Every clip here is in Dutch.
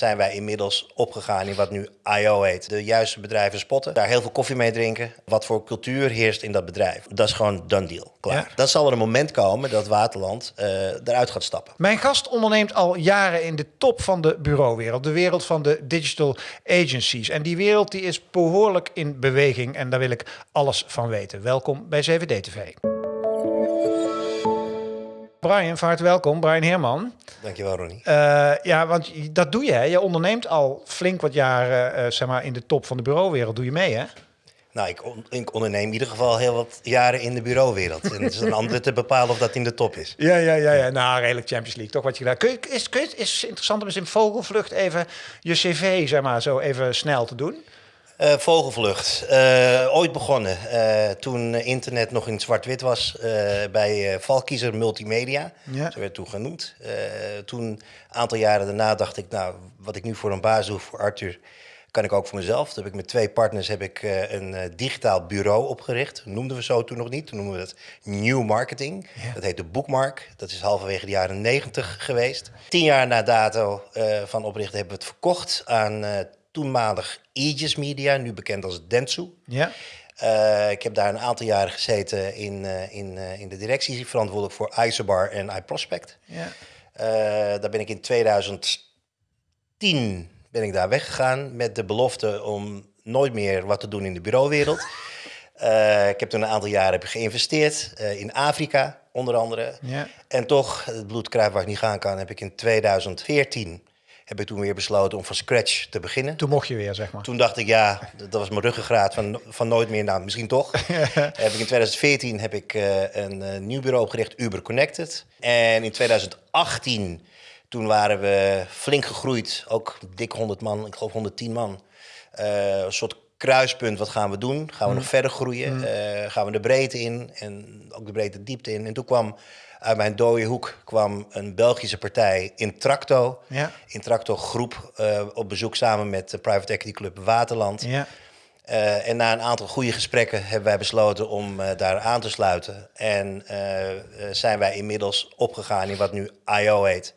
zijn wij inmiddels opgegaan in wat nu IO heet. De juiste bedrijven spotten, daar heel veel koffie mee drinken. Wat voor cultuur heerst in dat bedrijf. Dat is gewoon done deal, klaar. Ja. Dan zal er een moment komen dat Waterland eh, eruit gaat stappen. Mijn gast onderneemt al jaren in de top van de bureauwereld, de wereld van de digital agencies. En die wereld die is behoorlijk in beweging en daar wil ik alles van weten. Welkom bij 7D TV. Brian, van harte welkom. Brian Heerman. Dankjewel, Ronnie. Eh, ja, want dat doe je. Hè? Je onderneemt al flink wat jaren eh, zeg maar, in de top van de bureauwereld. Doe je mee, hè? Nou, ik, on- ik onderneem in ieder geval heel wat jaren in de bureauwereld. En het is een ander te bepalen of dat in de top is. Ja, ja, ja, ja. Nou, redelijk Champions League. Toch wat je gedaan. Kun je, is, kun je, is het interessant om eens in vogelvlucht even je cv, zeg maar, zo even snel te doen? Eh, vogelvlucht. Eh, ooit begonnen eh, toen internet nog in zwart-wit was bij Valkiezer Multimedia. Ja. Zo werd toen genoemd. Toen, een aantal jaren daarna, dacht ik, nou, wat ik nu voor een baas doe, voor Arthur, kan ik ook voor mezelf. Toen heb ik met twee partners heb ik, een digitaal bureau opgericht. Noemden we zo toen nog niet. Toen noemden we dat New Marketing. Ja. Dat heette Bookmark. Dat is halverwege de jaren 90 geweest. Tien jaar na dato van oprichten hebben we het verkocht aan toenmalig Aegis Media, nu bekend als Dentsu. Ja. Eh, ik heb daar een aantal jaren gezeten in, eh, in, eh, in de directie, verantwoordelijk voor Isobar en iProspect. ja. Daar ben ik in 2010 ben ik daar weggegaan met de belofte om nooit meer wat te doen in de bureauwereld. Ik heb toen een aantal jaren heb geïnvesteerd in Afrika, onder andere. Ja. En toch, het bloed kruipt waar ik niet gaan kan, heb ik in 2014 heb ik toen weer besloten om van scratch te beginnen. Toen mocht je weer, zeg maar. Toen dacht ik, ja, dat was mijn ruggengraat van, van nooit meer. Nou, misschien toch. heb ik in 2014 heb ik eh, een eh, nieuw bureau opgericht, Uber Connected. En in 2018, toen waren we flink gegroeid. Ook dik 100 man, ik geloof 110 man. Eh, een soort kruispunt, wat gaan we doen? Gaan we nog verder groeien? Eh, gaan we de breedte in en ook de breedte diepte in? En toen kwam uit mijn dode hoek kwam een Belgische partij, Intracto. Ja. Intracto Groep eh, op bezoek samen met de Private Equity Club Waterland. Ja. Eh, en na een aantal goede gesprekken hebben wij besloten om daar aan te sluiten. En zijn wij inmiddels opgegaan in wat nu IO heet.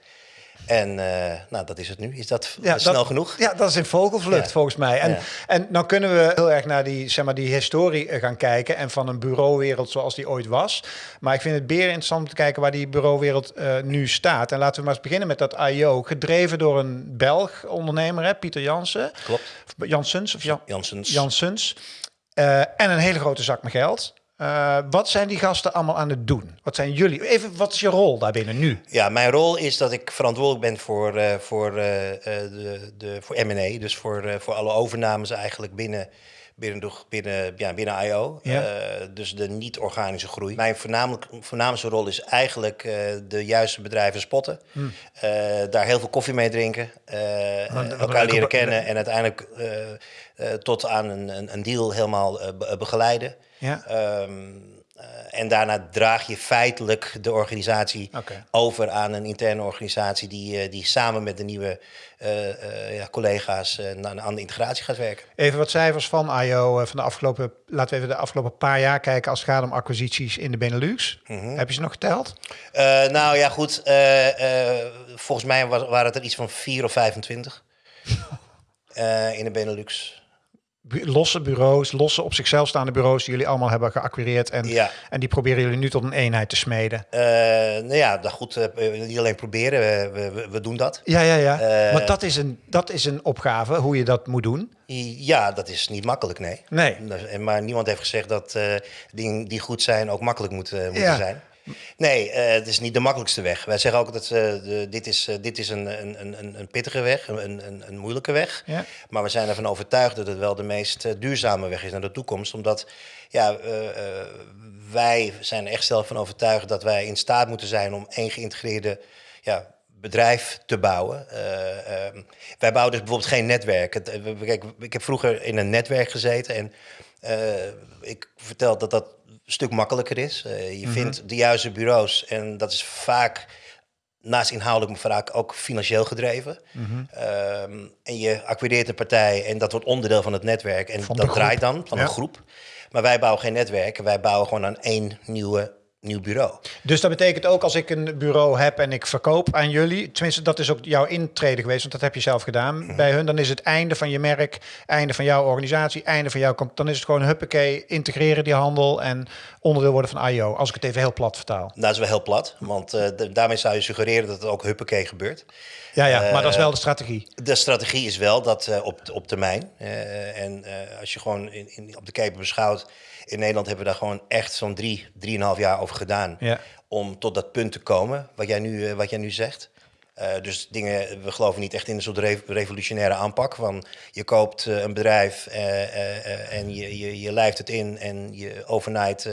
En eh, nou, dat is het nu. Is dat Ja, snel dat- genoeg? Ja, dat is in vogelvlucht Ja. volgens mij. En, Ja. en nou kunnen we heel erg naar die, zeg maar, die historie eh, gaan kijken en van een bureauwereld zoals die ooit was. Maar ik vind het beer interessant om te kijken waar die bureauwereld eh, nu staat. En laten we maar eens beginnen met dat IO, gedreven door een Belg ondernemer, hè, Pieter Jansen. Klopt. Of Jansens of Jan, Janssens. Janssens. En een hele grote zak met geld. Eh, wat zijn die gasten allemaal aan het doen? Wat zijn jullie? Even, wat is je rol daarbinnen nu? Ja, mijn rol is dat ik verantwoordelijk ben voor, eh, voor, eh, de, de, voor M&A. Dus voor, voor alle overnames eigenlijk binnen, binnen, de, binnen, ja, binnen IO. Ja. Dus de niet-organische groei. Mijn voornamelijk, voornaamste rol is eigenlijk de juiste bedrijven spotten. Eh, daar heel veel koffie mee drinken. wat elkaar leren kennen. En uiteindelijk tot aan een, een, een deal helemaal be- begeleiden. Ja. Ehm, eh, en daarna draag je feitelijk de organisatie over aan een interne organisatie die, eh, die samen met de nieuwe eh, ja, collega's aan de integratie gaat werken. Even wat cijfers van IO van de afgelopen, laten we even de afgelopen paar jaar kijken als het gaat om acquisities in de Benelux. Heb je ze nog geteld? Nou ja, goed. volgens mij was, waren het er iets van 4 of 25 eh, in de Benelux. Losse bureaus, losse op zichzelf staande bureaus die jullie allemaal hebben geacquireerd. En, Ja. en die proberen jullie nu tot een eenheid te smeden. Eh, nou ja, nou goed, eh, niet alleen proberen, we, we, we doen dat. Ja, ja, ja. Eh, maar dat is, een, dat is een opgave, hoe je dat moet doen. Ja, dat is niet makkelijk, nee. Nee. En- Maar niemand heeft gezegd dat eh, dingen die goed zijn ook makkelijk moeten, moeten Ja. zijn. Nee, eh, het is niet de makkelijkste weg. Wij zeggen ook dat eh, de, dit is, eh, dit is een, een, een, een pittige weg, een, een, een moeilijke weg. Ja. Maar we zijn ervan overtuigd dat het wel de meest duurzame weg is naar de toekomst. Omdat ja, wij zijn er echt zelf van overtuigd dat wij in staat moeten zijn om één geïntegreerde ja, bedrijf te bouwen. Eh, ehm, wij bouwen dus bijvoorbeeld geen netwerk. Het, kijk, ik heb vroeger in een netwerk gezeten en ik vertel dat dat stuk makkelijker is. Eh, je vindt de juiste bureaus en dat is vaak naast inhoudelijk, maar vaak ook financieel gedreven. Ehm, en je acquireert een partij en dat wordt onderdeel van het netwerk. En dat groep. draait dan van Ja. een groep. Maar wij bouwen geen netwerk. Wij bouwen gewoon aan één nieuwe nieuw bureau. Dus dat betekent ook als ik een bureau heb en ik verkoop aan jullie, tenminste dat is ook jouw intrede geweest, want dat heb je zelf gedaan Mhm. bij hun, dan is het einde van je merk, einde van jouw organisatie, einde van jouw, dan is het gewoon huppakee, integreren die handel en onderdeel worden van IO, als ik het even heel plat vertaal. Nou, dat is wel heel plat, want de- daarmee zou je suggereren dat het ook huppakee gebeurt. Ja, ja, maar dat is Eh, wel de strategie. De strategie is wel dat eh, op, op termijn. eh, en als je gewoon in, in, op de keper beschouwt. In Nederland hebben we daar gewoon echt zo'n drie, drieënhalf jaar over gedaan. Ja. Om tot dat punt te komen, wat jij nu, wat jij nu zegt. Dus dingen, we geloven niet echt in een soort re- revolutionaire aanpak. Van je koopt een bedrijf en je, je, je lijft het in en je overnight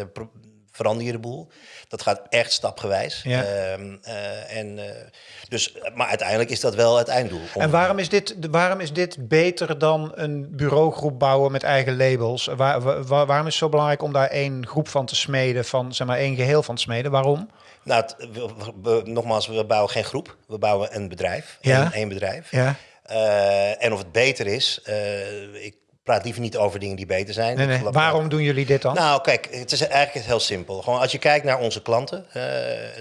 verander je de boel. Dat gaat echt stapgewijs. Ja. Ehm, eh, en, eh, dus, maar uiteindelijk is dat wel het einddoel. En waarom is, dit, waarom is dit beter dan een bureaugroep bouwen met eigen labels? Waar, wa- wa- waarom is het zo belangrijk om daar één groep van te smeden, van zeg maar één geheel van te smeden? Waarom? Nou, het- we- nogmaals, we bouwen geen groep. We bouwen een bedrijf. Ja. Een, één bedrijf. Ja. Eh, en of het beter is, ik praat liever niet over dingen die beter zijn. Nee, Waarom doen jullie dit dan? Nou, kijk, het is eigenlijk heel simpel. Gewoon als je kijkt naar onze klanten, eh,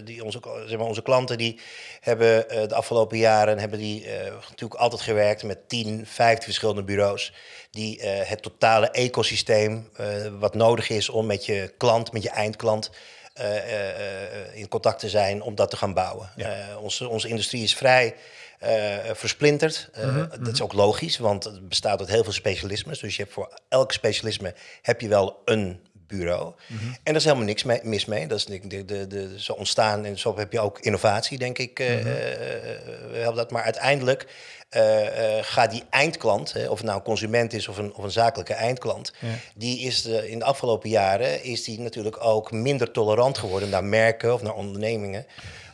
die onze, zeg maar, onze klanten die hebben eh, de afgelopen jaren hebben die eh, natuurlijk altijd gewerkt met 10, 15 verschillende bureaus die het totale ecosysteem wat nodig is om met je klant, met je eindklant in contact te zijn om dat te gaan bouwen. Onze, onze industrie is vrij eh, versplinterd. Eh, Dat is ook logisch, want het bestaat uit heel veel specialismes. Dus je hebt voor elk specialisme heb je wel een bureau. En daar is helemaal niks mee, mis mee. Dat is de, de, de, de, zo ontstaan en zo heb je ook innovatie, denk ik. eh, eh, eh, we hebben dat. Maar uiteindelijk eh, eh, gaat die eindklant, hè, of het nou een consument is of een, of een zakelijke eindklant, die is de, in de afgelopen jaren is die natuurlijk ook minder tolerant geworden naar merken of naar ondernemingen.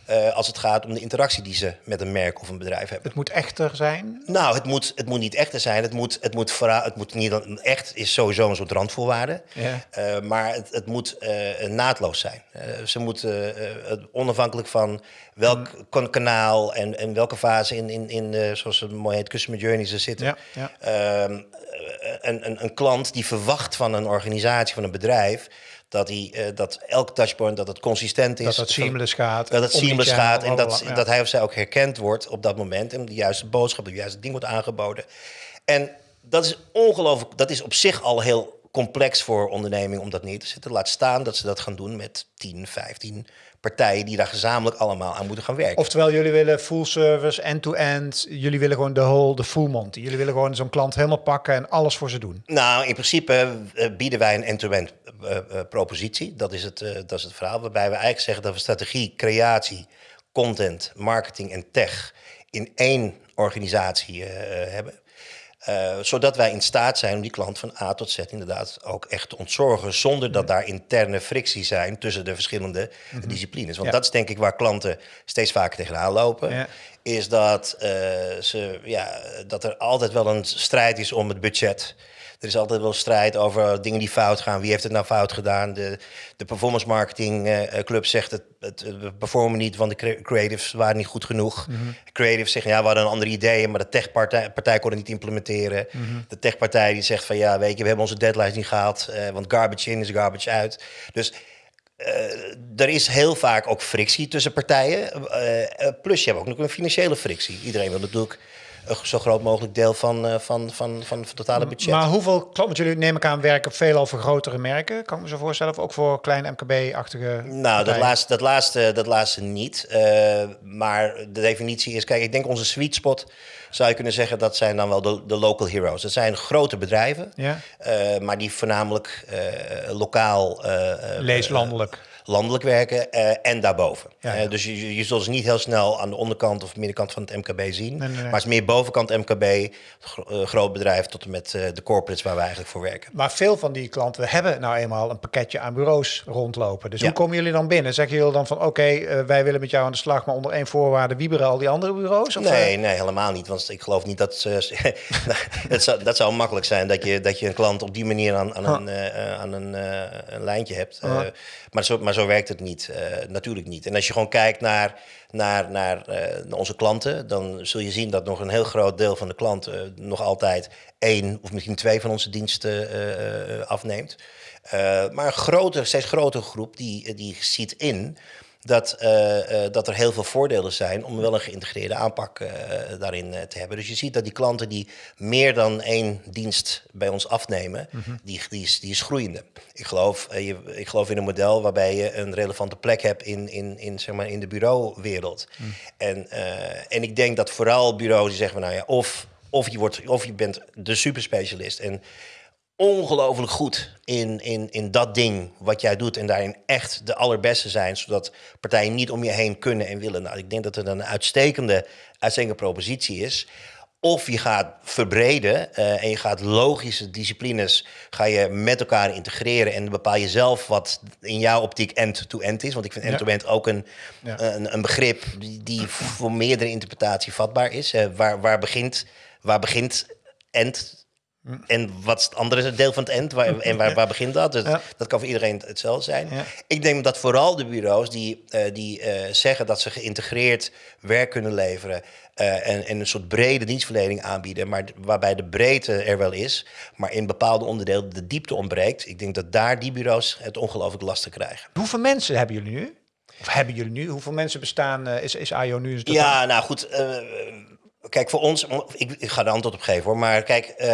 Eh, als het gaat om de interactie die ze met een merk of een bedrijf hebben. Het moet echter zijn. Nou, het moet, het moet niet echter zijn. Het moet, het moet, vooral, het moet niet echt is sowieso een soort randvoorwaarde. Ja. Eh, maar het, het moet eh, naadloos zijn. Ze moeten onafhankelijk van welk kan- kanaal en, en welke fase in, in, in zoals het mooi heet, customer journey ze zitten. Ja, ja. Ehm, eh, een, een, een klant die verwacht van een organisatie, van een bedrijf, dat, die, eh, dat elk touchpoint dat het consistent is. Dat het seamless gaat. Dat het seamless gaat en dat, ja. dat hij of zij ook herkend wordt op dat moment. En de juiste boodschap, het juiste ding wordt aangeboden. En dat is ongelooflijk, dat is op zich al heel complex voor ondernemingen om dat neer te zetten. Laat staan dat ze dat gaan doen met 10, 15 partijen die daar gezamenlijk allemaal aan moeten gaan werken. Oftewel, jullie willen full service, end-to-end. Jullie willen gewoon de whole, de full monty. Jullie willen gewoon zo'n klant helemaal pakken en alles voor ze doen. Nou, in principe eh, bieden wij een end-to-end eh, eh, propositie. Dat is, het, dat is het verhaal. Waarbij we eigenlijk zeggen dat we strategie, creatie, content, marketing en tech in één organisatie hebben. Eh, zodat wij in staat zijn om die klant van A tot Z inderdaad ook echt te ontzorgen. Zonder dat daar interne frictie zijn tussen de verschillende disciplines. Want Ja. dat is denk ik waar klanten steeds vaker tegenaan lopen. Ja. Is dat, eh, ze, ja, dat er altijd wel een strijd is om het budget. Er is altijd wel strijd over dingen die fout gaan. Wie heeft het nou fout gedaan? De, de performance marketing eh, club zegt het, het, we performen niet, want de cre- creatives waren niet goed genoeg. Creatives zeggen ja, we hadden een andere ideeën, maar de techpartij partij kon het niet implementeren. De techpartij die zegt van ja, weet je, we hebben onze deadlines niet gehaald, eh, want garbage in is garbage uit. Dus eh, er is heel vaak ook frictie tussen partijen. Eh, eh, plus je hebt ook nog een financiële frictie. Iedereen wil natuurlijk een zo groot mogelijk deel van, eh, van, van, van, het totale budget. Maar hoeveel klanten, jullie neem ik aan werken veelal voor grotere merken. Kan ik me zo voorstellen. Of ook voor kleine MKB-achtige Nou, dat laatste, dat, laatste, dat laatste niet. Eh, maar de definitie is, kijk, ik denk onze sweet spot zou je kunnen zeggen, dat zijn dan wel de, de local heroes. Dat zijn grote bedrijven, Ja. eh, maar die voornamelijk lokaal eh, eh, Lees landelijk. werken eh, en daarboven. Ja, Eh, dus je, je zult ze niet heel snel aan de onderkant of middenkant van het MKB zien. Nee, nee, nee. Maar het is meer bovenkant MKB, gro- eh, groot bedrijf tot en met de corporates waar we eigenlijk voor werken. Maar veel van die klanten hebben nou eenmaal een pakketje aan bureaus rondlopen. Dus hoe komen jullie dan binnen? Zeggen jullie dan van oké, wij willen met jou aan de slag, maar onder één voorwaarde wieberen al die andere bureaus? Of, Nee, nee, helemaal niet. Want ik geloof niet dat ze. het zou, dat zou makkelijk zijn dat je, dat je een klant op die manier aan, aan, een, aan een, een lijntje hebt. Maar, zo, maar zo werkt het niet. Uh, natuurlijk niet. En als je gewoon kijkt naar, naar, naar, uh, naar, onze klanten, dan zul je zien dat nog een heel groot deel van de klanten nog altijd één of misschien twee van onze diensten afneemt. maar een groter, steeds grotere groep die, die ziet in dat, uh, uh, dat er heel veel voordelen zijn om wel een geïntegreerde aanpak uh, daarin te hebben. Dus je ziet dat die klanten die meer dan één dienst bij ons afnemen, mm -hmm. die, die, is, die is groeiende. Ik geloof, je, ik geloof in een model waarbij je een relevante plek hebt in, in, in, zeg maar, in de bureauwereld. Mm. En, en ik denk dat vooral bureaus die zeggen, nou ja, of, of, je, wordt, of je bent de superspecialist en ongelooflijk goed in, in, in dat ding wat jij doet en daarin echt de allerbeste zijn, zodat partijen niet om je heen kunnen en willen. Nou, ik denk dat het een uitstekende, uitstekende propositie is. Of je gaat verbreden uh, en je gaat logische disciplines ga je met elkaar integreren en bepaal je zelf wat in jouw optiek end-to-end is. Want ik vind end-to-end -end ook een, ja. een, een, begrip die, die voor meerdere interpretatie vatbaar is. Uh, waar, waar begint, waar begint end en wat is het andere deel van het end? Waar, en waar, waar begint dat? Dus Dat kan voor iedereen hetzelfde zijn. Ik denk dat vooral de bureaus die, uh, die uh, zeggen dat ze geïntegreerd werk kunnen leveren. Uh, en, en, een soort brede dienstverlening aanbieden, maar waarbij de breedte er wel is, maar in bepaalde onderdelen de diepte ontbreekt. Ik denk dat daar die bureaus het ongelooflijk lastig krijgen. Hoeveel mensen hebben jullie nu? Of hebben jullie nu? Hoeveel mensen bestaan? is, is IO nu? Ja, nou goed Kijk, voor ons, ik, ik, ga er antwoord op geven hoor, maar kijk, uh, uh,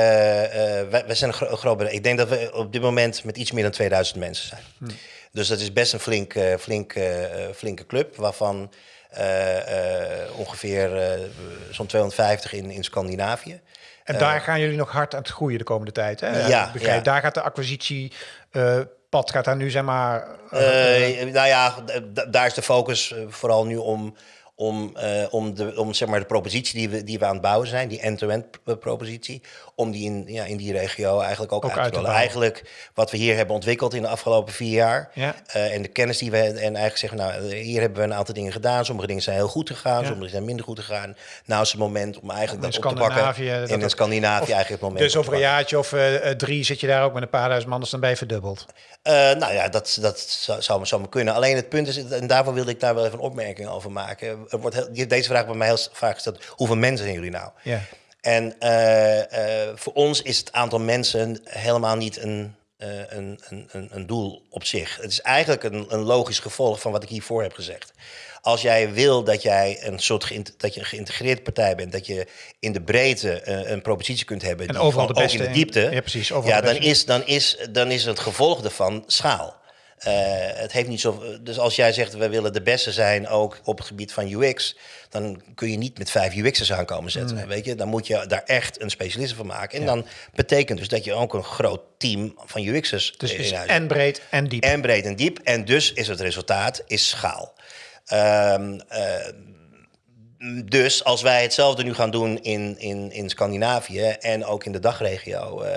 wij, wij, zijn een gro groot bedrijf. Ik denk dat we op dit moment met iets meer dan 2000 mensen zijn. Hmm. Dus dat is best een flink, uh, flink, flinke club, waarvan ongeveer zo'n 250 in, in Scandinavië. En daar gaan jullie nog hard aan het groeien de komende tijd. Hè? Ja, ja. Daar gaat de acquisitie pad gaat daar nu zeg maar. nou ja, daar is de focus vooral nu om om, uh, om, de, om zeg maar, de propositie die we, die we aan het bouwen zijn, die end-to-end propositie, om die in, ja, in die regio eigenlijk ook, ook uit te rollen. Eigenlijk wat we hier hebben ontwikkeld in de afgelopen vier jaar ja. uh, en de kennis die we en eigenlijk zeggen, nou, hier hebben we een aantal dingen gedaan. Sommige dingen zijn heel goed gegaan, ja. sommige zijn minder goed gegaan. Nou is het moment om eigenlijk dat op te pakken. En in Scandinavië eigenlijk het moment. Dus over een jaartje of uh, drie zit je daar ook met een paar duizend man, dus dan ben je verdubbeld. nou ja, dat, dat zou, zou, kunnen. Alleen het punt is, en daarvoor wilde ik daar wel even een opmerking over maken er wordt deze vraag bij mij heel vaak gesteld. Hoeveel mensen zijn jullie nou? Ja. En uh, uh, voor ons is het aantal mensen helemaal niet een, uh, een, een, een, doel op zich. Het is eigenlijk een, een logisch gevolg van wat ik hiervoor heb gezegd. Als jij wil dat jij een soort dat je een geïntegreerde partij bent, dat je in de breedte een propositie kunt hebben, en die overal de beste ook in de diepte, ja, precies, ja, dan, is, dan, is, dan is het gevolg ervan schaal. Uh, het heeft niet zo. Dus als jij zegt we willen de beste zijn ook op het gebied van UX, dan kun je niet met vijf UX'ers aankomen zetten. Weet je, dan moet je daar echt een specialist van maken. En ja. dan betekent dus dat je ook een groot team van UX'ers. Dus is en breed en diep. En breed en diep. En dus is het resultaat is schaal. Um, uh, dus als wij hetzelfde nu gaan doen in, in, in Scandinavië en ook in de dagregio uh,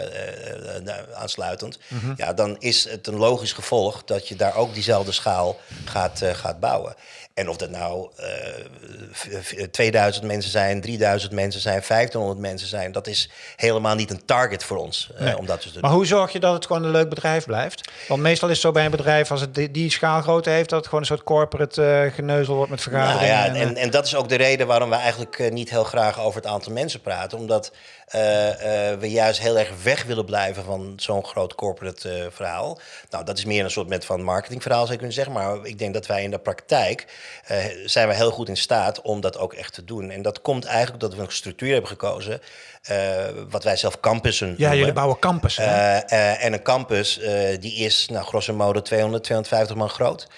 uh, aansluitend, mm -hmm. ja, dan is het een logisch gevolg dat je daar ook diezelfde schaal gaat, uh, gaat bouwen. En of dat nou uh, eh, 2000 mensen zijn, 3000 mensen zijn, 1500 mensen zijn, dat is helemaal niet een target voor ons. Uh, nee. om dat te doen. Maar hoe zorg je dat het gewoon een leuk bedrijf blijft? Want meestal is het zo bij een bedrijf, als het die, die schaalgrootte heeft, dat het gewoon een soort corporate uh, geneuzel wordt met vergaderingen. Nou ja, en, en, en, dat is ook de reden waarom we eigenlijk niet heel graag over het aantal mensen praten. Omdat we juist heel erg weg willen blijven van zo'n groot corporate uh, verhaal. Nou, dat is meer een soort met van marketingverhaal zou je kunnen zeggen. Maar ik denk dat wij in de praktijk zijn we heel goed in staat om dat ook echt te doen. En dat komt eigenlijk dat we een structuur hebben gekozen. wat wij zelf campussen Ja, noemen. jullie bouwen campus. en een campus die is nou, grosso modo 200, 250 man groot.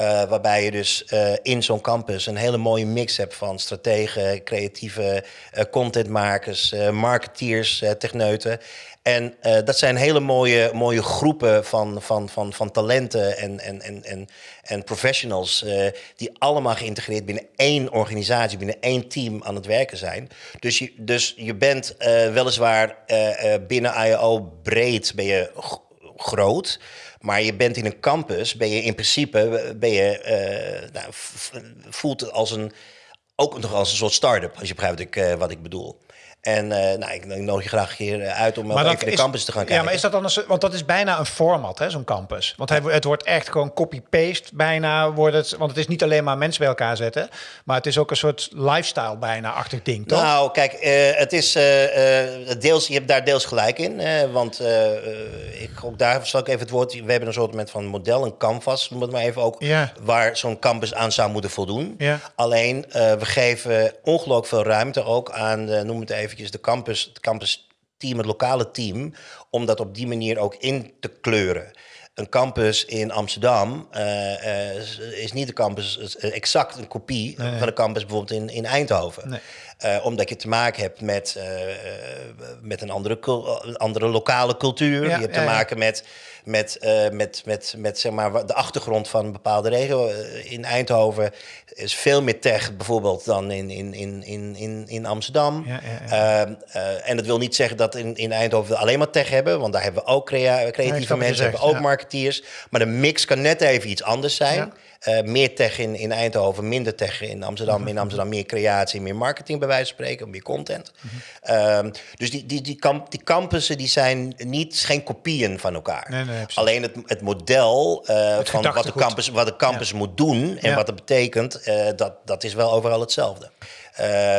Uh, waarbij je dus uh, in zo'n campus een hele mooie mix hebt van strategen, creatieve uh, contentmakers, marketeers, techneuten. En dat zijn hele mooie, mooie groepen van, van, van, van talenten en, en, en, en, en professionals die allemaal geïntegreerd binnen één organisatie, binnen één team aan het werken zijn. Dus je, dus je bent weliswaar binnen IO breed ben je groot. Maar je bent in een campus, ben je in principe, ben je, uh, nou, voelt als een, ook nog als een soort start-up, als je begrijpt wat ik, uh, wat ik bedoel. En uh, nou, ik nodig je graag hier uit om maar even de campus te gaan kijken. Ja, maar is dat dan een, want dat is bijna een format, hè, zo'n campus. Want het, het wordt echt gewoon copy-paste bijna. Wordt het, want het is niet alleen maar mensen bij elkaar zetten, maar het is ook een soort lifestyle bijna-achtig ding, toch? Nou, kijk, uh, het is uh, deels, je hebt daar deels gelijk in. want ik, ook daar zal ik even het woord. We hebben een soort van model, een canvas, noem het maar even ook, ja. waar zo'n campus aan zou moeten voldoen. Ja. Alleen, we geven ongelooflijk veel ruimte ook aan, noem het even de campus, het campus team, het lokale team, om dat op die manier ook in te kleuren. Een campus in Amsterdam uh, uh, is niet de campus exact een kopie van de campus bijvoorbeeld in, in Eindhoven. Nee. Uh, omdat je te maken hebt met, met een andere, andere lokale cultuur. je hebt te maken met met, met, met, met zeg maar, de achtergrond van een bepaalde regio. Eh, in Eindhoven is veel meer tech bijvoorbeeld dan in, in, in, in, in Amsterdam. Uh, en dat wil niet zeggen dat in, in Eindhoven alleen maar tech hebben, want daar hebben we ook crea creatieve mensen, hebben ook marketeers. Maar de mix kan net even iets anders zijn. Uh, meer tech in, in Eindhoven, minder tech in Amsterdam. Mhm. In Amsterdam meer creatie, meer marketing bij wijze van spreken, meer content. Mm dus die, die, die, kamp, die campussen die zijn niet, geen kopieën van elkaar. Nee, nee, Alleen het, het model uh, het van wat de campus, wat de campus moet doen en wat dat betekent, uh, dat, dat is wel overal hetzelfde.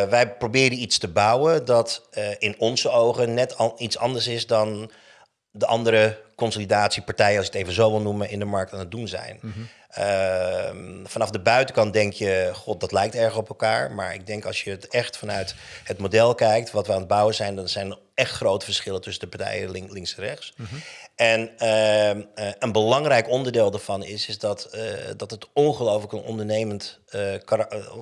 wij proberen iets te bouwen dat in onze ogen net al, iets anders is dan de andere consolidatiepartijen, als je het even zo wil noemen, in de markt aan het doen zijn. Mhm. Ehm, vanaf de buitenkant denk je, god, dat lijkt erg op elkaar. Maar ik denk als je het echt vanuit het model kijkt, wat we aan het bouwen zijn, dan zijn er echt grote verschillen tussen de partijen links en rechts. Mhm. En ehm, eh, een belangrijk onderdeel daarvan is, is dat, uh, dat het ongelooflijk een ondernemend, uh,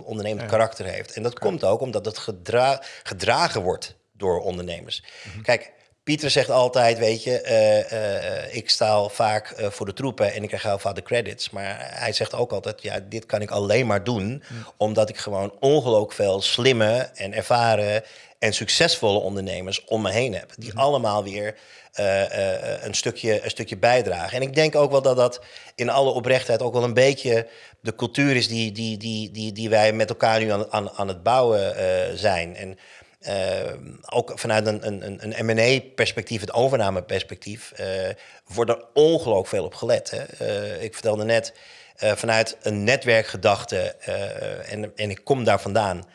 ondernemend karakter heeft. En dat komt ook omdat het gedra gedragen wordt door ondernemers. Mhm. Kijk, Pieter zegt altijd, weet je, uh, uh, ik sta vaak uh, voor de troepen en ik krijg heel vaak de credits. Maar hij zegt ook altijd, ja, dit kan ik alleen maar doen mm. omdat ik gewoon ongelooflijk veel slimme en ervaren en succesvolle ondernemers om me heen heb. Die mm. allemaal weer een, stukje, een stukje bijdragen. En ik denk ook wel dat dat in alle oprechtheid ook wel een beetje de cultuur is die, die, die, die, die wij met elkaar nu aan, aan, aan het bouwen zijn. En ook vanuit een, een, een M&A-perspectief, het overnameperspectief, uh, wordt er ongelooflijk veel op gelet. Hè? Uh, ik vertelde net, vanuit een netwerkgedachte, en, en ik kom daar vandaan,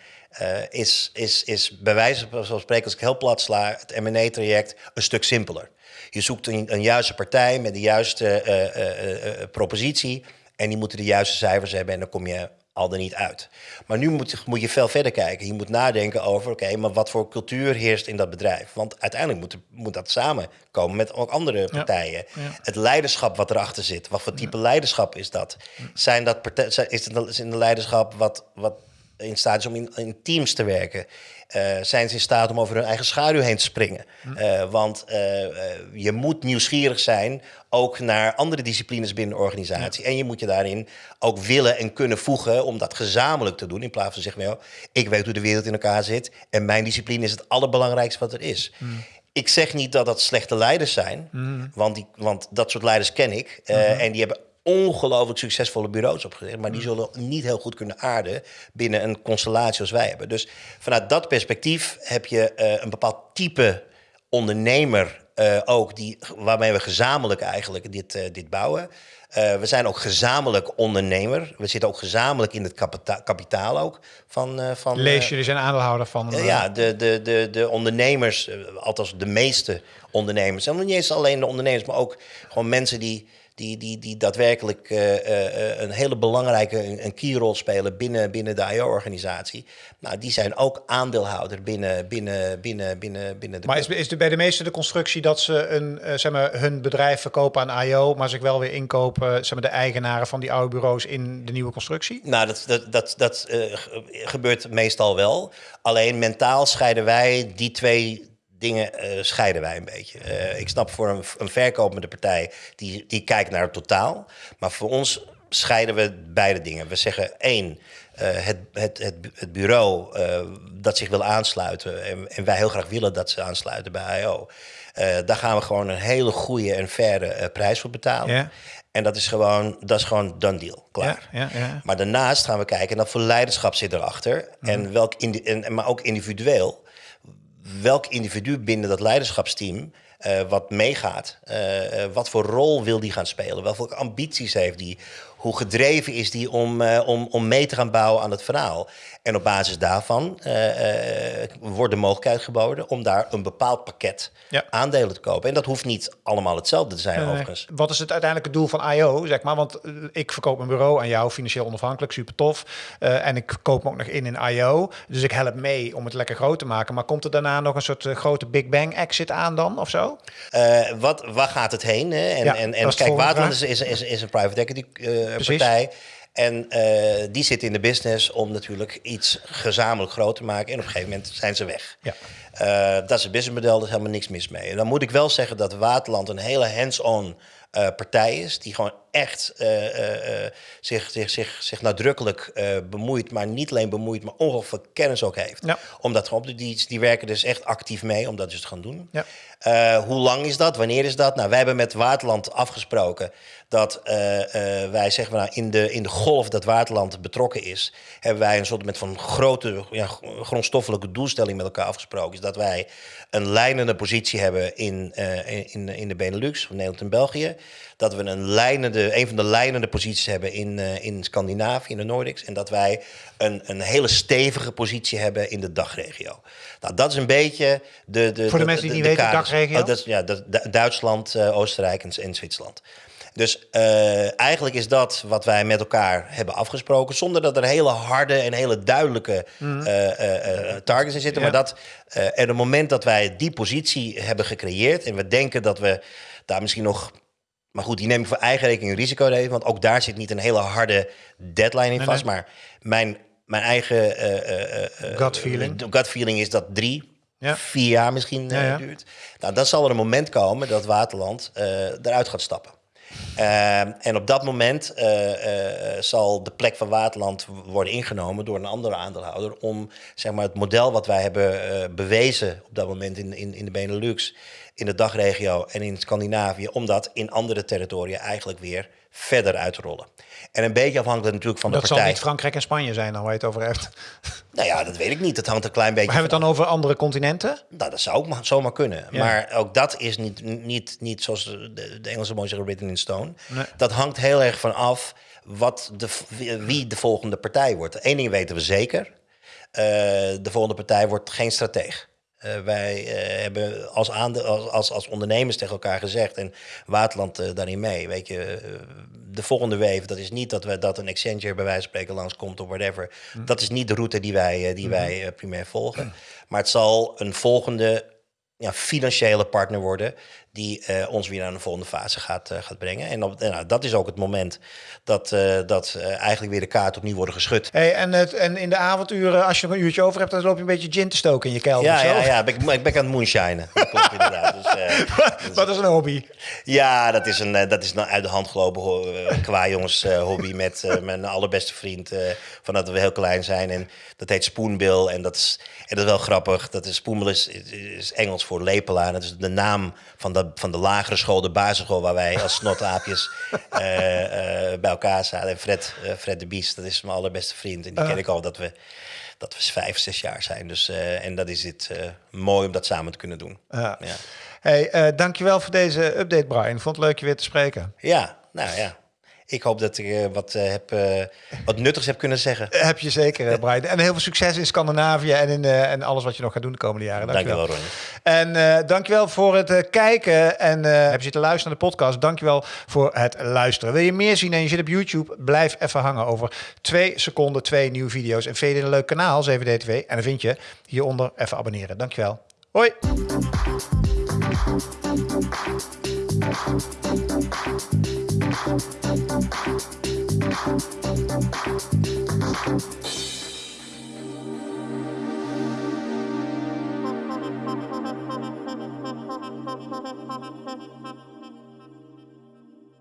is, is, is bij wijze van spreken, als ik heel plat sla, het M&A-traject een stuk simpeler. Je zoekt een, een juiste partij met de juiste propositie en die moeten de juiste cijfers hebben en dan kom je al er niet uit. Maar nu moet, moet je veel verder kijken. Je moet nadenken over, oké, maar wat voor cultuur heerst in dat bedrijf? Want uiteindelijk moet, moet dat samenkomen met ook andere partijen. Het leiderschap wat erachter zit, wat voor type leiderschap is dat? Zijn dat is het een leiderschap wat, wat in staat is om in, in teams te werken? Uh, zijn ze in staat om over hun eigen schaduw heen te springen? Uh, want uh, je moet nieuwsgierig zijn ook naar andere disciplines binnen de organisatie. En je moet je daarin ook willen en kunnen voegen om dat gezamenlijk te doen. In plaats van zeggen, nou, ik weet hoe de wereld in elkaar zit en mijn discipline is het allerbelangrijkste wat er is. Ik zeg niet dat dat slechte leiders zijn, want, die, want dat soort leiders ken ik. En die hebben ongelooflijk succesvolle bureaus opgericht. Maar die zullen niet heel goed kunnen aarden binnen een constellatie als wij hebben. Dus vanuit dat perspectief heb je uh, een bepaald type ondernemer uh, ook, die, waarmee we gezamenlijk eigenlijk dit, uh, dit bouwen. we zijn ook gezamenlijk ondernemer. We zitten ook gezamenlijk in het kapita kapitaal ook. Van, van, Lees jullie zijn aandeelhouder van? ja, de, de, de, de ondernemers, althans de meeste ondernemers. En niet eens alleen de ondernemers, maar ook gewoon mensen die die, die, die daadwerkelijk uh, uh, een hele belangrijke een keyrol spelen binnen, binnen de IO-organisatie. Nou, die zijn ook aandeelhouder binnen, binnen, binnen, binnen, binnen de. Maar is, is bij de meeste de constructie dat ze een, zeg maar, hun bedrijf verkopen aan IO, maar zich wel weer inkopen, zeg maar, de eigenaren van die oude bureaus in de nieuwe constructie? Nou, dat, dat, dat, dat gebeurt meestal wel. Alleen mentaal scheiden wij die twee dingen uh, scheiden wij een beetje. Uh, ik snap voor een, een verkopende partij, die, die kijkt naar het totaal. Maar voor ons scheiden we beide dingen. We zeggen één, uh, het, het, het, het, bureau dat zich wil aansluiten... En, en, wij heel graag willen dat ze aansluiten bij IO... daar gaan we gewoon een hele goede en faire prijs voor betalen. Ja. En dat is gewoon, dat is gewoon done deal, klaar. Ja, ja, maar daarnaast gaan we kijken naar voor leiderschap zit erachter. Mm. En welk en, maar ook individueel welk individu binnen dat leiderschapsteam uh, wat meegaat. Uh, wat voor rol wil die gaan spelen? Welke ambities heeft die? Hoe gedreven is die om, om, om mee te gaan bouwen aan het verhaal? En op basis daarvan wordt de mogelijkheid geboden om daar een bepaald pakket aandelen te kopen. En dat hoeft niet allemaal hetzelfde te zijn, overigens. Wat is het uiteindelijke doel van IO, zeg maar? Want ik verkoop een bureau aan jou, financieel onafhankelijk, super tof. en ik koop me ook nog in in IO. Dus ik help mee om het lekker groot te maken. Maar komt er daarna nog een soort grote Big Bang exit aan dan, of zo? Wat, waar gaat het heen? Hè? En, en, en kijk, Waterland is, is, is, is, een private equity partij. En uh, die zit in de business om natuurlijk iets gezamenlijk groot te maken. En op een gegeven moment zijn ze weg. Ja. dat is het businessmodel, daar is helemaal niks mis mee. En dan moet ik wel zeggen dat Waterland een hele hands-on partij is. Die gewoon echt zich, zich, zich, zich nadrukkelijk bemoeit. Maar niet alleen bemoeit, maar ongeveer kennis ook heeft. Ja. Omdat die, die werken dus echt actief mee om dat dus te gaan doen. Ja. Hoe lang is dat? Wanneer is dat? Nou, wij hebben met Waterland afgesproken dat wij zeg maar, in, de, in de golf dat Waterland betrokken is, hebben wij een soort met van grote ja, grondstoffelijke doelstelling met elkaar afgesproken. Is dat wij een leidende positie hebben in, in, in de Benelux, of Nederland en België. Dat we een, leidende, een van de leidende posities hebben in, in Scandinavië, in de Nordics. En dat wij een, een hele stevige positie hebben in de dagregio. Nou, dat is een beetje de. de Voor de, mensen die niet weten, dagregio? Oh, dat, ja, dat, Duitsland, uh, Oostenrijk en, en, Zwitserland. Dus uh, eigenlijk is dat wat wij met elkaar hebben afgesproken, zonder dat er hele harde en hele duidelijke mm. uh, targets in zitten. Ja. Maar dat en het moment dat wij die positie hebben gecreëerd en we denken dat we daar misschien nog maar goed, die neem ik voor eigen rekening risico nemen. Want ook daar zit niet een hele harde deadline in vast. Maar mijn mijn eigen uh, gut, feeling. gut feeling is dat drie, ja. vier jaar misschien ja, ja. duurt. Nou, dan zal er een moment komen dat Waterland eruit gaat stappen. en op dat moment zal de plek van Waterland worden ingenomen door een andere aandeelhouder om zeg maar, het model wat wij hebben bewezen op dat moment in, in, in de Benelux, in de dagregio en in Scandinavië, om dat in andere territoria eigenlijk weer verder uit te rollen. En een beetje afhankelijk natuurlijk van de partij. Dat zal niet Frankrijk en Spanje zijn dan waar je het over hebt. Nou ja, dat weet ik niet. Dat hangt een klein beetje maar hebben we het dan over andere continenten? Nou, dat zou ook zomaar kunnen. Maar ook dat is niet, niet, niet zoals de, de Engelse mooi zeggen, written in stone. Nee. Dat hangt heel erg van af wat de, wie de volgende partij wordt. Eén ding weten we zeker. Uh, de volgende partij wordt geen strateeg. Uh, wij uh, hebben als, aande als, als, als, ondernemers tegen elkaar gezegd en Waterland uh, daarin mee. Weet je, de volgende wave, dat is niet dat, we, dat een Accenture bij wijze van spreken langskomt of whatever. Mm. Dat is niet de route die wij, die mm. wij primair volgen. Mm. Maar het zal een volgende ja, financiële partner worden die uh, ons weer naar een volgende fase gaat, uh, gaat brengen. En op, nou, dat is ook het moment dat, uh, dat eigenlijk weer de kaart opnieuw worden geschud. Hey, en, het, en in de avonduren, als je nog een uurtje over hebt, dan loop je een beetje gin te stoken in je kelder. Ja, ja, ja, ik, ik ben aan het moonshinen. Dat klopt inderdaad. Dus, Wat is een hobby? Ja, dat is een, dat is een uit de hand gelopen qua jongens hobby met mijn allerbeste vriend van dat we heel klein zijn. En dat heet Spoonbill en dat is, en dat is wel grappig. Dat is Spoonbill is, is Engels voor lepelaar. Dat is de naam van van de lagere school, de basisschool, waar wij als snotaapjes uh, bij elkaar zaten. En Fred, uh, Fred de Bies, dat is mijn allerbeste vriend. En die ken ik al dat we, dat we vijf, zes jaar zijn. Dus, en dat is het mooi om dat samen te kunnen doen. Ja. Hey, dankjewel voor deze update, Brian. Vond het leuk je weer te spreken. Ja, nou ja. Ik hoop dat ik uh, wat, uh, heb, uh, wat nuttigs heb kunnen zeggen. Heb je zeker, Brian. En heel veel succes in Scandinavië en in en alles wat je nog gaat doen de komende jaren. Dankjewel, Ronnie. En dankjewel voor het kijken en heb je zitten luisteren naar de podcast. Dankjewel voor het luisteren. Wil je meer zien en je zit op YouTube? Blijf even hangen over twee seconden, twee nieuwe video's. En vind je een leuk kanaal, 7DTV. En dan vind je hieronder even abonneren. Dankjewel. Hoi! Thank you.